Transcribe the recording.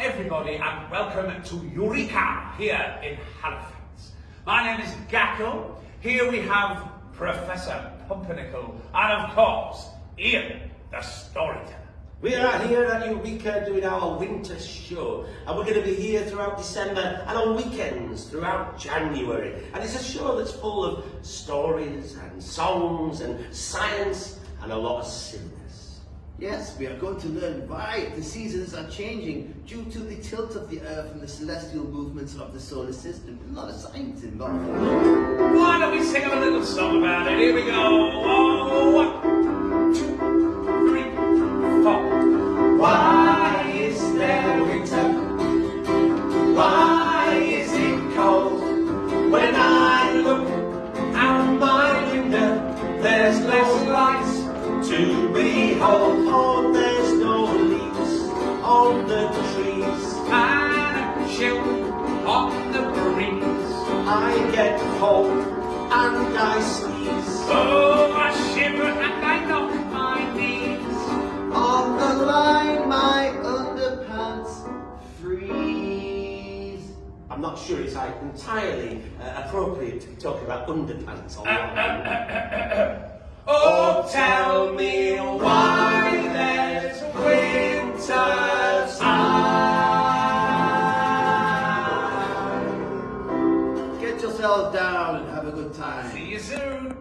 everybody, and welcome to Eureka here in Halifax. My name is Gacko. Here we have Professor Pumpernickel, and of course, Ian, the storyteller. We are here at Eureka doing our winter show and we're going to be here throughout December and on weekends throughout January and it's a show that's full of stories and songs and science and a lot of silliness. Yes, we are going to learn why the seasons are changing due to the tilt of the Earth and the celestial movements of the solar system. There's a science involved. Why don't we sing a little behold. Oh, there's no leaves on the trees. Chill on the breeze. I get cold and I sneeze. Oh, I shiver and I knock my knees. On the line, my underpants freeze. I'm not sure it's like entirely uh, appropriate to be talking about underpants on that. Oh, yourself down and have a good time. See you soon.